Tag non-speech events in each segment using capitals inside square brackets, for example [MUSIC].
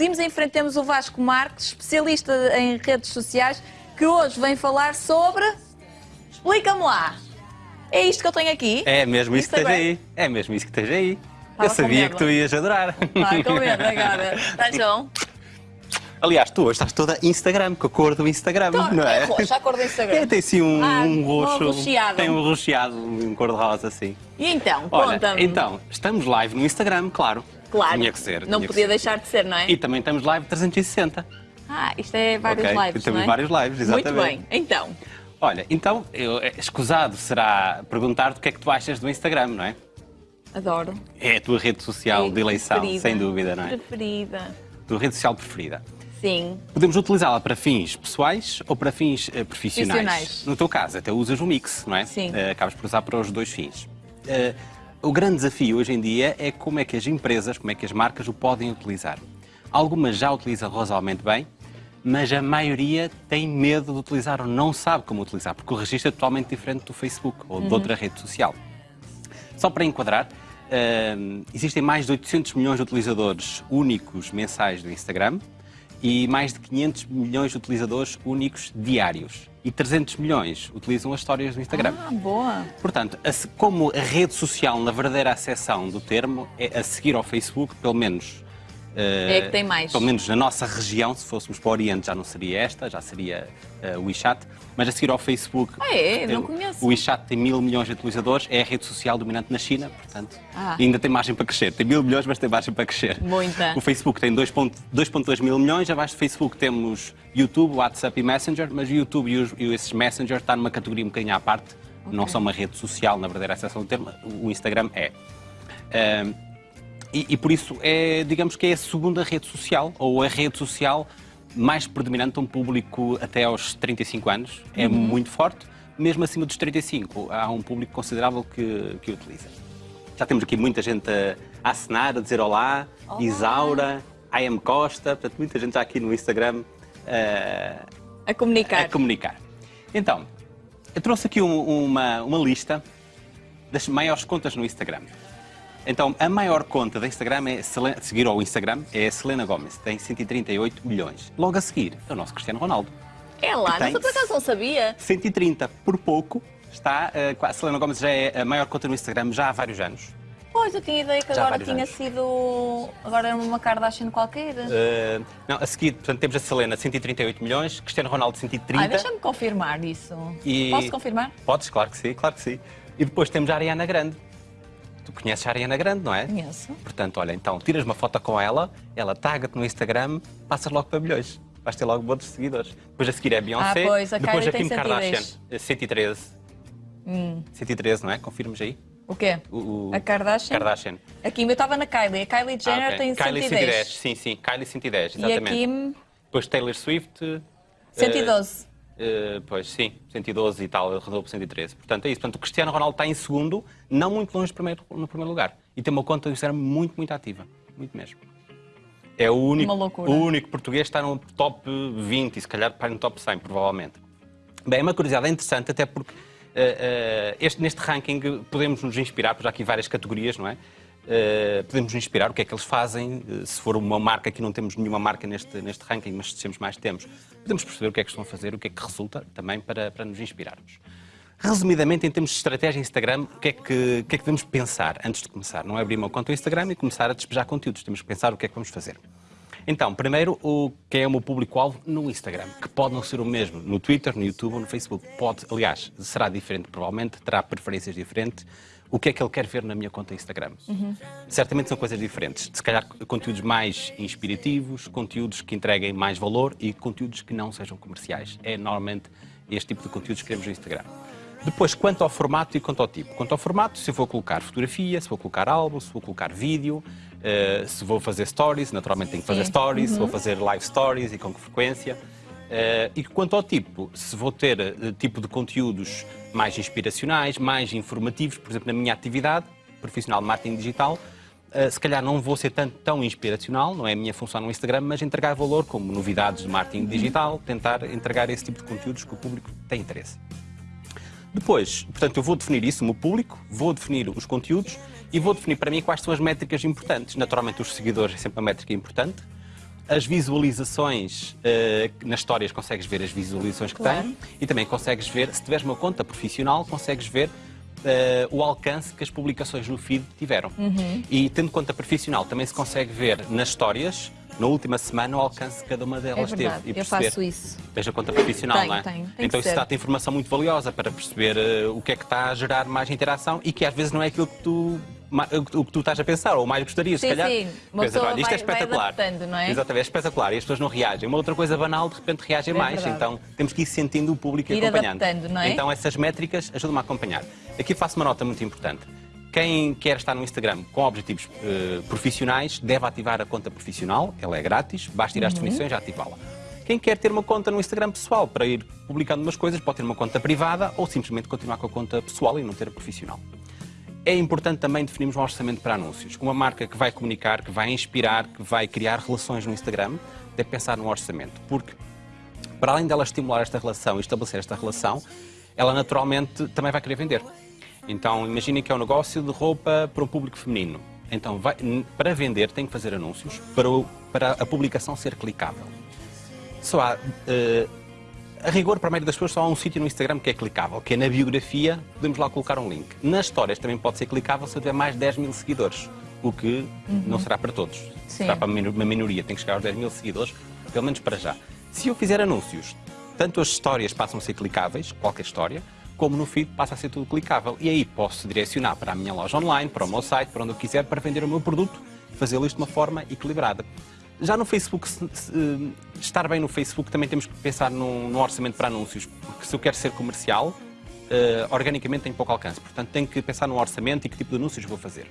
Seguimos em frente, temos o Vasco Marques, especialista em redes sociais, que hoje vem falar sobre... Explica-me lá. É isto que eu tenho aqui? É mesmo isso que Isto esteja aí. É mesmo isso que esteja aí. Estava eu sabia que tu ias adorar. Ai, com medo agora. Está João? Aliás, tu hoje estás toda Instagram, com a cor do Instagram, Então, não é? é roxo, a cor do Instagram. É, tem assim um, Ah, um um roxo. arroxeado. Tem um roxeado, um cor-de-rosa assim. E então, conta-me. então, estamos live no Instagram, claro. Claro, Tinha que ser. não podia ser. deixar de ser, não é? E também estamos live 360. Ah, isto é vários ok? lives, Temos não é? vários lives, exatamente. Muito bem, então. Olha, então, eu, é, escusado será perguntar-te o que é que tu achas do Instagram, não é? Adoro. É a tua rede social É de eleição, preferida. sem dúvida, não é? Preferida. A tua rede social preferida. Sim. Podemos utilizá-la para fins pessoais ou para fins eh, profissionais. Profissionais. No teu caso, até usas um mix, não é? Sim. Eh, acabas por usar para os dois fins. Eh, o grande desafio hoje em dia é como é que as empresas, como é que as marcas o podem utilizar. Algumas já utilizam razoavelmente bem, mas a maioria tem medo de utilizar ou não sabe como utilizar, porque o registro é totalmente diferente do Facebook ou de outra rede social. Só para enquadrar, hum, existem mais de 800 milhões de utilizadores únicos mensais do Instagram e mais de 500 milhões de utilizadores únicos diários. E 300 milhões utilizam as histórias do Instagram. Ah, boa. Portanto, como a rede social, na verdadeira acessão do termo, é a seguir ao Facebook, pelo menos. É a que tem mais. Pelo menos na nossa região, se fôssemos para o Oriente, já não seria esta, já seria eh, o WeChat. Mas a seguir ao Facebook. Ah, é? tem- Não conheço. O WeChat tem mil milhões de utilizadores, é a rede social dominante na China, portanto. Ah. Ainda tem margem para crescer. Tem mil milhões, mas tem margem para crescer. Muita. O Facebook tem 2,2 2,2 mil milhões, abaixo do Facebook temos YouTube, WhatsApp e Messenger, mas o YouTube e, os, e esses Messenger estão numa categoria um bocadinho à parte, não são uma rede social, na verdadeira acessão do termo, o Instagram é. E, e por isso é, digamos que é a segunda rede social, ou a rede social mais predominante a um público até aos 35 anos. É muito forte, mesmo acima dos 35, há um público considerável que, que o utiliza. Já temos aqui muita gente a, a assinar, a dizer olá, Isaura, I am Costa, portanto, muita gente já aqui no Instagram A comunicar. a comunicar. Então, eu trouxe aqui um- uma, uma lista das maiores contas no Instagram. Então, a maior conta da Instagram é Selena, seguir ao Instagram é a Selena Gomez, tem 138 milhões. Logo a seguir é o nosso Cristiano Ronaldo. É lá, mas eu por acaso não sabia. 130 por pouco está. eh, a Selena Gomez já é a maior conta no Instagram já há vários anos. Pois, eu tinha ideia que Já agora tinha anos. sido. Agora era uma Kardashian qualquer. Eh, não, a seguir, portanto, temos a Selena 138 milhões, Cristiano Ronaldo 130. Ai, deixa-me confirmar isso. E- Posso confirmar? Podes, claro que sim, claro que sim. E depois temos a Ariana Grande. Tu conheces a Ariana Grande, não é? Conheço. Portanto, olha, então tiras uma foto com ela, ela taga-te no Instagram, passas logo para milhões. Vais ter logo muitos seguidores. Depois a seguir é a Beyoncé, Ah, pois, a depois a Kim Kardashian, 110. eh, 113. 113, não é? Confirmas aí? O quê? O, o- A Kardashian? Kardashian. A Kim, eu estava na Kylie. A Kylie Ah, Jenner ok. tem Kylie 110. sim, sim. Kylie 110, E a exatamente. Kim, Depois Taylor Swift. eh, 112. Uh, pois sim, 112 e tal, ele rodou por 113. Portanto, é isso. Portanto, o Cristiano Ronaldo está em segundo, não muito longe primeiro, no primeiro lugar. E tem uma conta do Instagram muito, muito ativa. Muito mesmo. É o único, o único português que está no top 20 e se calhar para no top 100, provavelmente. Bem, é uma curiosidade interessante, até porque eh, eh, este- neste ranking podemos nos inspirar, porque já há aqui várias categorias, não é? Eh, podemos inspirar o que é que eles fazem, eh, se for uma marca, aqui não temos nenhuma marca neste, neste ranking, mas se descemos mais temos, podemos perceber o que é que estão a fazer, o que é que resulta também para, para nos inspirarmos. Resumidamente, em termos de estratégia Instagram, o que, é que, o que é que devemos pensar antes de começar? Não é abrir uma conta no Instagram e começar a despejar conteúdos, temos que pensar o que é que vamos fazer. Então, primeiro, o que é o meu público-alvo no Instagram, que pode não ser o mesmo no Twitter, no YouTube ou no Facebook. Pode, aliás, será diferente provavelmente, terá preferências diferentes. O que é que ele quer ver na minha conta Instagram? Certamente são coisas diferentes. Se calhar conteúdos mais inspirativos, conteúdos que entreguem mais valor e conteúdos que não sejam comerciais. É normalmente este tipo de conteúdos que queremos no Instagram. Depois, quanto ao formato e quanto ao tipo. Quanto ao formato, se eu vou colocar fotografia, se vou colocar álbum, se vou colocar vídeo, eh, se vou fazer stories, naturalmente tenho que fazer Sim. stories, se vou fazer live stories e com que frequência. Eh, e quanto ao tipo, se vou ter eh, tipo de conteúdos mais inspiracionais, mais informativos, por exemplo, na minha atividade profissional de marketing digital, eh, se calhar não vou ser tanto, tão inspiracional, não é a minha função no Instagram, mas entregar valor como novidades de marketing digital, tentar entregar esse tipo de conteúdos que o público tem interesse. Depois, portanto, eu vou definir isso, o meu público, vou definir os conteúdos e vou definir para mim quais são as métricas importantes. Naturalmente, os seguidores é sempre uma métrica importante. As visualizações, uh, nas histórias consegues ver as visualizações que Claro. tem e também consegues ver, se tiveres uma conta profissional, consegues ver uh, o alcance que as publicações no feed tiveram. Uhum. E tendo conta profissional, também se consegue ver nas histórias, na última semana, o alcance que cada uma delas É verdade, teve. E eu faço isso. Tens a conta profissional, Tenho, não é? tenho. Tem então isso dá-te informação muito valiosa para perceber eh, o que é que está a gerar mais interação e que às vezes não é aquilo que tu, o que tu estás a pensar ou mais gostarias, Sim, se calhar. sim. Uma pessoa olha, isto é vai- espetacular. não é? Exatamente, é espetacular e as pessoas não reagem. Uma outra coisa banal, de repente reagem É mais. verdade. Então temos que ir sentindo o público e acompanhando. é? Então essas métricas ajudam-me a acompanhar. Aqui faço uma nota muito importante. Quem quer estar no Instagram com objetivos eh, profissionais deve ativar a conta profissional, ela é grátis, basta ir às Uhum. definições e ativá-la. Quem quer ter uma conta no Instagram pessoal para ir publicando umas coisas, pode ter uma conta privada ou simplesmente continuar com a conta pessoal e não ter a profissional. É importante também definirmos um orçamento para anúncios. Uma marca que vai comunicar, que vai inspirar, que vai criar relações no Instagram, deve pensar num orçamento. Porque, para além dela estimular esta relação e estabelecer esta relação, ela naturalmente também vai querer vender. Então, imaginem que é um negócio de roupa para um público feminino. Então, vai- para vender, tem que fazer anúncios para, o- para a publicação ser clicável. Só há, eh, a rigor, para a maioria das pessoas, só há um sítio no Instagram que é clicável, que é na biografia, podemos lá colocar um link. Nas histórias também pode ser clicável se eu tiver mais de 10 mil seguidores, o que não será para todos. Sim. Será para uma minoria, tem que chegar aos 10 mil seguidores, pelo menos para já. Se eu fizer anúncios, tanto as histórias passam a ser clicáveis, qualquer história, como no feed passa a ser tudo clicável. E aí posso direcionar para a minha loja online, para o meu site, para onde eu quiser, para vender o meu produto, fazê-lo isto de uma forma equilibrada. Já no Facebook, se- se- estar bem no Facebook, também temos que pensar num, num orçamento para anúncios, porque se eu quero ser comercial, eh, organicamente tenho pouco alcance. Portanto, tenho que pensar num orçamento e que tipo de anúncios vou fazer.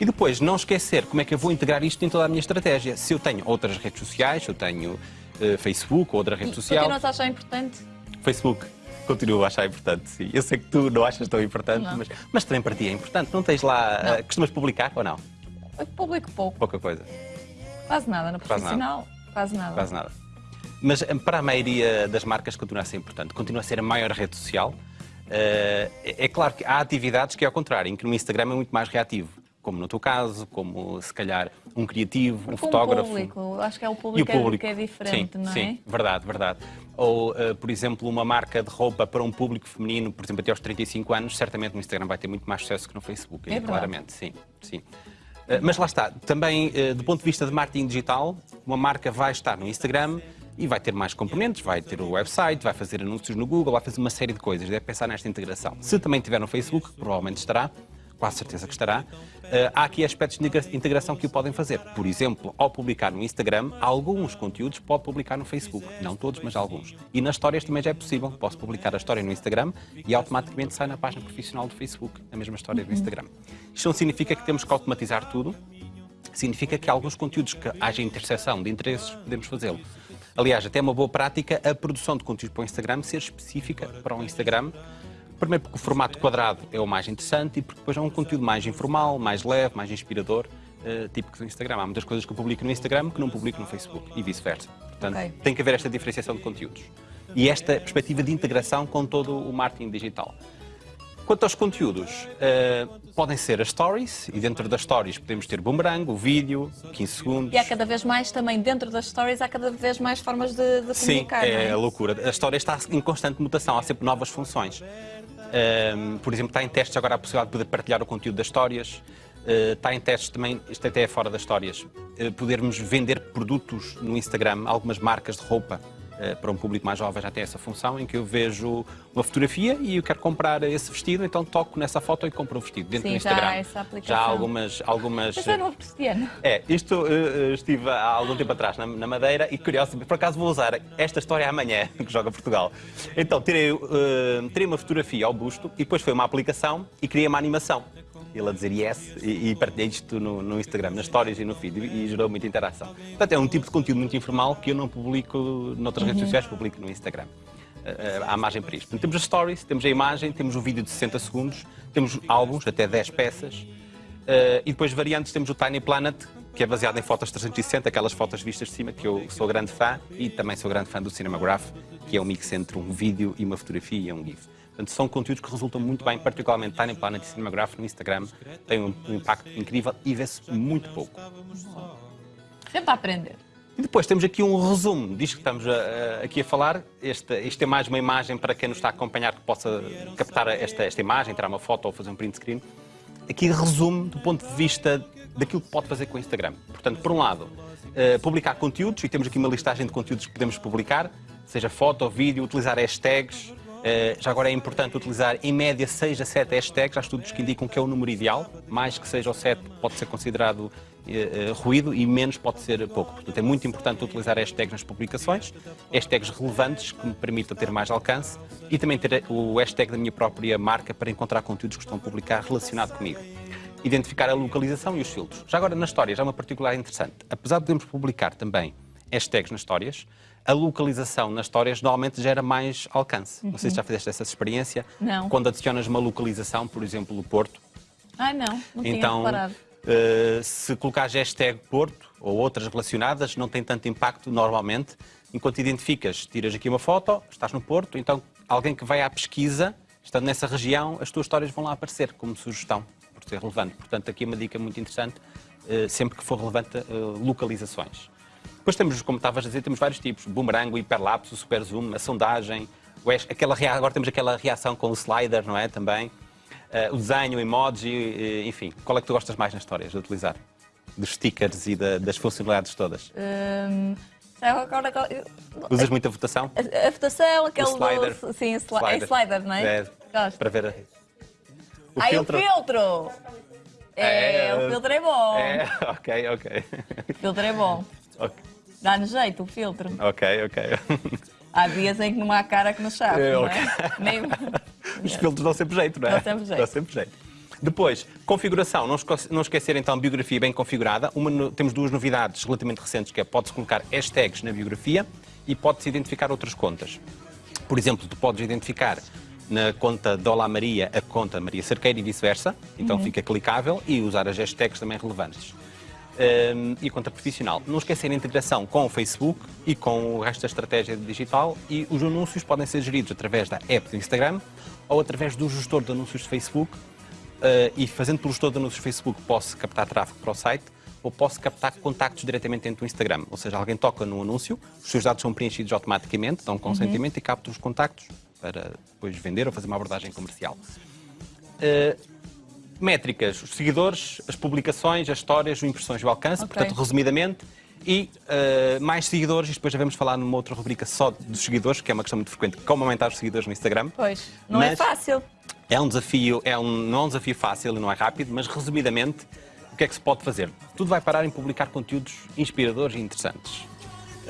E depois, não esquecer como é que eu vou integrar isto em toda a minha estratégia. Se eu tenho outras redes sociais, se eu tenho eh, Facebook ou outra rede social. Continuas a achar importante? Facebook. Continuo a achar importante, sim. Eu sei que tu não achas tão importante, Não. mas, mas também para ti é importante. Não tens lá. Não. eh, costumas publicar ou não? Eu publico pouco. Pouca coisa. Quase nada. Nada. profissional, quase nada. Quase nada. Mas eh, para a maioria das marcas continua a ser importante. Continua a ser a maior rede social. Eh, é é claro que há atividades que é ao contrário, em que no Instagram é muito mais reativo. Como no teu caso, como se calhar um criativo, um Com o fotógrafo. público. Acho que é o o público, que é- público. que é diferente, sim, não é? Sim, verdade, verdade. Ou, eh, por exemplo, uma marca de roupa para um público feminino, por exemplo, até aos 35 anos, certamente no Instagram vai ter muito mais sucesso que no Facebook, É claramente, sim, sim. Eh, Mas lá está, também eh, do ponto de vista de marketing digital, uma marca vai estar no Instagram e vai ter mais componentes, vai ter o website, vai fazer anúncios no Google, vai fazer uma série de coisas, deve pensar nesta integração. Se também tiver no Facebook, provavelmente estará, quase certeza que estará, eh, há aqui aspectos de integra- integração que o podem fazer. Por exemplo, ao publicar no Instagram, alguns conteúdos pode publicar no Facebook. Não todos, mas alguns. E nas histórias também já é possível. Posso publicar a história no Instagram e automaticamente sai na página profissional do Facebook, a mesma história do Instagram. Isto não significa que temos que automatizar tudo, significa que alguns conteúdos que haja interseção de interesses, podemos fazê-lo. Aliás, até é uma boa prática a produção de conteúdo para o Instagram ser específica para o Instagram. Primeiro porque o formato quadrado é o mais interessante e porque depois é um conteúdo mais informal, mais leve, mais inspirador, eh, típico do Instagram. Há muitas coisas que eu publico no Instagram que não publico no Facebook e vice-versa. Portanto, Ok. tem que haver esta diferenciação de conteúdos. E esta perspectiva de integração com todo o marketing digital. Quanto aos conteúdos, eh, podem ser as stories, e dentro das stories podemos ter boomerang, o vídeo, 15 segundos. E há cada vez mais também, dentro das stories, há cada vez mais formas de, de Sim, comunicar, é, não é? loucura. A história está em constante mutação, há sempre novas funções. Ahm, por exemplo, está em testes agora a possibilidade de poder partilhar o conteúdo das histórias. Uh, está em testes também, isto até é fora das histórias, uh, podermos vender produtos no Instagram, algumas marcas de roupa. Uh, para um público mais jovem já tem essa função em que eu vejo uma fotografia e eu quero comprar esse vestido, então toco nessa foto e compro o vestido dentro Sim, do já Instagram. há essa aplicação. Já há algumas, algumas Mas é novo cristiano. é, isto uh, estive há algum tempo atrás na, na Madeira e curioso, por acaso vou usar esta história amanhã, [LAUGHS] que joga Portugal. Então, tirei, uh, tirei uma fotografia ao busto e depois foi uma aplicação e criei uma animação. Ele a dizer yes e, e partilhei isto no, no Instagram, nas stories e no feed e, e gerou muita interação. Portanto, é um tipo de conteúdo muito informal que eu não publico noutras redes sociais, publico no Instagram. Uh, há margem para isto. Portanto, temos as stories, temos a imagem, temos o vídeo de 60 segundos, temos álbuns, até 10 peças, uh, e depois variantes temos o Tiny Planet, que é baseado em fotos 360, aquelas fotos vistas de cima, que eu sou grande fã, e também sou grande fã do Cinemagraph, que é um mix entre um vídeo e uma fotografia e um GIF. Portanto, são conteúdos que resultam muito bem, particularmente Tiny Planet e Cinemagraph no Instagram, tem um, um impacto incrível e vê-se muito pouco. Sempre a aprender. E depois temos aqui um resumo disto que estamos a, a, aqui a falar. Este, isto é mais uma imagem para quem nos está a acompanhar que possa captar esta, esta imagem, tirar uma foto ou fazer um print screen. Aqui resumo do ponto de vista daquilo que pode fazer com o Instagram. Portanto, por um lado, uh, publicar conteúdos, e temos aqui uma listagem de conteúdos que podemos publicar, seja foto, vídeo, utilizar hashtags, já agora é importante utilizar em média 6 a 7 hashtags. Há estudos que indicam que é o número ideal. Mais que 6 ou 7 pode ser considerado uh, uh, ruído e menos pode ser pouco. Portanto, é muito importante utilizar hashtags nas publicações, hashtags relevantes que me permitam ter mais alcance e também ter o hashtag da minha própria marca para encontrar conteúdos que estão a publicar relacionado comigo. Identificar a localização e os filtros. Já agora, na história, já é uma particular interessante. Apesar de podermos publicar também hashtags nas histórias, a localização nas histórias normalmente gera mais alcance. Uhum. Não sei se já fizeste essa experiência. Não. Quando adicionas uma localização, por exemplo, o Porto. Ah, não, não então. Uh, se colocares hashtag Porto ou outras relacionadas, não tem tanto impacto normalmente. Enquanto identificas, tiras aqui uma foto, estás no Porto, então alguém que vai à pesquisa, estando nessa região, as tuas histórias vão lá aparecer como sugestão, por ser relevante. Portanto, aqui uma dica muito interessante, uh, sempre que for relevante, uh, localizações. Depois temos, como estavas a dizer, temos vários tipos. Boomerang, o hiperlapse, o super zoom, a sondagem. Aquela, agora temos aquela reação com o slider, não é? Também. Uh, o desenho, o emoji, enfim. Qual é que tu gostas mais nas histórias de utilizar? Dos stickers e da, das funcionalidades todas? Um... Agora, eu... Usas muita votação? A, a votação, aquele o slider. Do, sim, sli slider. é slider, não é? é para ver a... o filtro. o filtro! É, é, o filtro é bom. É, [LAUGHS] ok, ok. O filtro é bom. Okay. Dá-nos jeito o filtro. Ok, ok. [LAUGHS] Há dias em que não há cara que nos sabe, é, não é? Nem... [LAUGHS] Os filtros dão sempre jeito, não é? Dão sempre jeito. Dão sempre jeito. Depois, configuração. Não esquecer então biografia bem configurada. Uma, temos duas novidades relativamente recentes, que é pode-se colocar hashtags na biografia e pode-se identificar outras contas. Por exemplo, tu podes identificar na conta de Olá Maria a conta Maria Cerqueira e vice-versa, então uhum. fica clicável e usar as hashtags também relevantes um, e conta profissional. Não esquecer a integração com o Facebook e com o resto da estratégia digital e os anúncios podem ser geridos através da app do Instagram ou através do gestor de anúncios de Facebook uh, e fazendo pelo gestor de anúncios de Facebook posso captar tráfego para o site ou posso captar contactos diretamente dentro do Instagram. Ou seja, alguém toca no anúncio, os seus dados são preenchidos automaticamente, dão consentimento uhum. e capta os contactos para depois vender ou fazer uma abordagem comercial. Uh, métricas, os seguidores, as publicações, as histórias, as impressões e o alcance, okay. portanto, resumidamente, e uh, mais seguidores, e depois já vamos falar numa outra rubrica só dos seguidores, que é uma questão muito frequente, como aumentar os seguidores no Instagram. Pois, não é mas é fácil. É um desafio, é um, não é um desafio fácil e não é rápido, mas resumidamente, o que é que se pode fazer? Tudo vai parar em publicar conteúdos inspiradores e interessantes.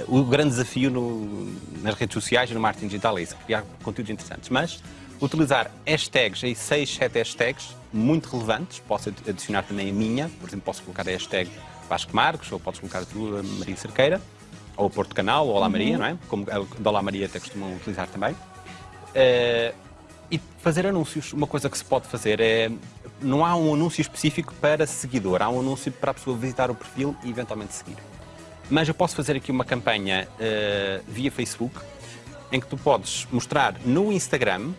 O grande desafio no, nas redes sociais e no marketing digital é isso, criar conteúdos interessantes. Mas utilizar hashtags, aí 6, 7 hashtags, muito relevantes, posso adicionar também a minha, por exemplo, posso colocar a hashtag Vasco Marcos, ou podes colocar a tua Maria Cerqueira, ou Porto Canal, ou Olá uhum. Maria, não é? Como a Olá Maria até costumam utilizar também. Uh, e fazer anúncios. Uma coisa que se pode fazer é. Não há um anúncio específico para seguidor, há um anúncio para a pessoa visitar o perfil e eventualmente seguir. Mas eu posso fazer aqui uma campanha uh, via Facebook em que tu podes mostrar no Instagram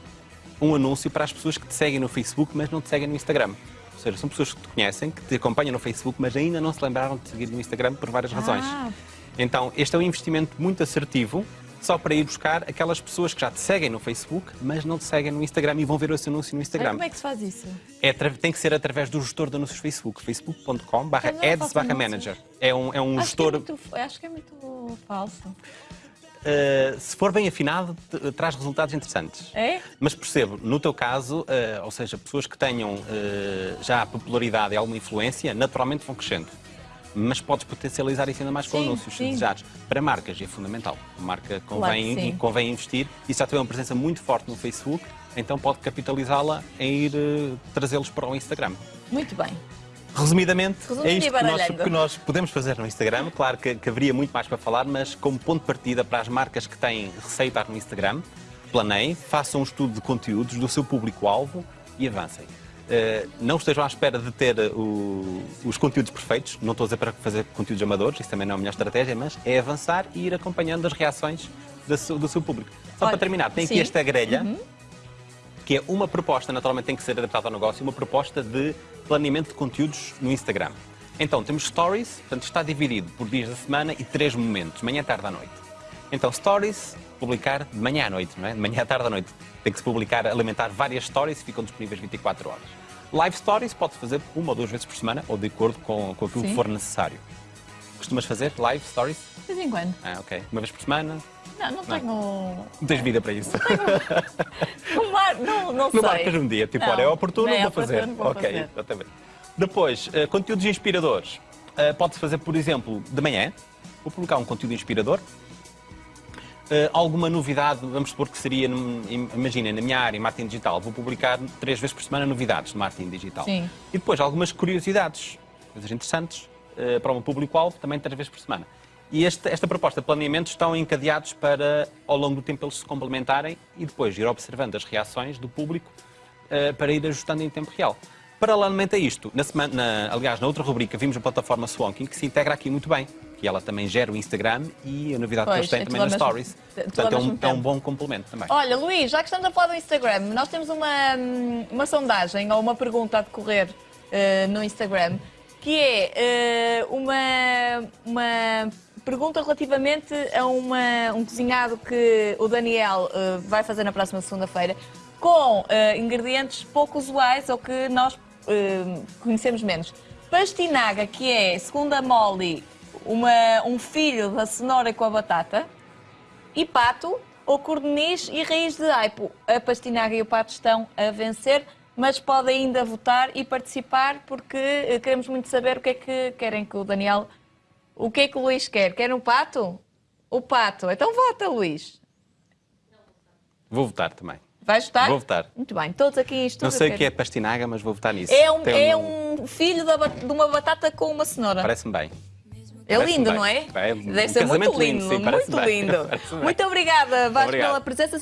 um anúncio para as pessoas que te seguem no Facebook, mas não te seguem no Instagram. Ou seja, são pessoas que te conhecem, que te acompanham no Facebook, mas ainda não se lembraram de seguir no Instagram por várias razões. Ah. Então, este é um investimento muito assertivo, só para ir buscar aquelas pessoas que já te seguem no Facebook, mas não te seguem no Instagram e vão ver esse anúncio no Instagram. Mas como é que se faz isso? É, tem que ser através do gestor de anúncios Facebook, facebook.com ads manager. É um, é um acho gestor... Que é muito, acho que é muito falso. Uh, se for bem afinado, traz resultados interessantes. É? Mas percebo, no teu caso, uh, ou seja, pessoas que tenham uh, já popularidade e alguma influência, naturalmente vão crescendo. Mas podes potencializar isso ainda mais com sim, anúncios sim. desejados. Para marcas é fundamental. A marca convém, claro convém investir e se já tem uma presença muito forte no Facebook, então pode capitalizá-la em ir trazê-los para o Instagram. Muito bem. Resumidamente, é isto que nós, que nós, podemos fazer no Instagram. Claro que, que, haveria muito mais para falar, mas como ponto de partida para as marcas que têm receitas no Instagram, planeiem, façam um estudo de conteúdos do seu público-alvo e avancem. Uh, não estejam à espera de ter uh, os conteúdos perfeitos, não estou a dizer para fazer conteúdos amadores, isso também não é a melhor estratégia, mas é avançar e ir acompanhando as reações do seu, do seu público. Só Olha, para terminar, tem sim. aqui esta grelha, uhum. que é uma proposta, naturalmente tem que ser adaptada ao negócio, uma proposta de planeamento de conteúdos no Instagram. Então, temos stories, portanto, está dividido por dias da semana e três momentos, manhã, tarde à noite. Então, stories, publicar de manhã à noite, não é? De manhã à tarde à noite. Tem que se publicar, alimentar várias stories e ficam disponíveis 24 horas. Live stories pode-se fazer uma ou duas vezes por semana, ou de acordo com, com aquilo Sim. que for necessário. Costumas fazer live stories? De vez em quando. Ah, ok. Uma vez por semana? Não, não tenho. Não tens vida para isso. Não, mar- não, não Não sei. marcas um dia, tipo, Não, olha, é oportuno, não é vou fazer. vou ok, fazer. exatamente. Depois, eh, conteúdos inspiradores. Eh, Pode-se fazer, por exemplo, de manhã. Vou publicar um conteúdo inspirador. Eh, alguma novidade, vamos supor que seria, imagina, na minha área, marketing digital, vou publicar três vezes por semana novidades de marketing digital. Sim. E depois algumas curiosidades, coisas interessantes, para meu público-alvo, também três vezes por semana. E este- esta proposta de planeamento estão encadeados para, ao longo do tempo, eles se complementarem e depois ir observando as reações do público eh, para ir ajustando em tempo real. Paralelamente a isto, na semana, na- aliás, na outra rubrica, vimos a plataforma Swanking, que se integra aqui muito bem, que ela também gera o Instagram e a novidade Pois, que eles têm é também nas mesmo- Stories. Portanto, é um, é um bom complemento também. Olha, Luís, já que estamos a falar do Instagram, nós temos uma, uma sondagem ou uma pergunta a decorrer eh, no Instagram, que é eh, uma, uma pergunta relativamente a uma- um cozinhado que o Daniel eh, vai fazer na próxima segunda-feira, com eh, ingredientes pouco usuais ou que nós eh, conhecemos menos. Pastinaga, que é, segundo a Molly, uma- um filho da cenoura com a batata. E pato, ou corniz e raiz de aipo. A pastinaga e o pato estão a vencer, mas podem ainda votar e participar porque queremos muito saber o que é que querem que o Daniel. O que é que o Luís quer? Quer o pato? O pato. Então vota, Luís. Vou votar também. Vais votar? Vou votar. Muito bem, todos aqui em estúdio. Não sei o que é pastinaga, mas vou votar nisso. É um, Tem é um- um filho da de uma batata com uma cenoura. Parece-me bem. É lindo, bem. não é? É um Deve ser muito lindo, lindo, sim, muito lindo. [LAUGHS] Bem. Muito obrigada, Vasco, Obrigado. pela presença.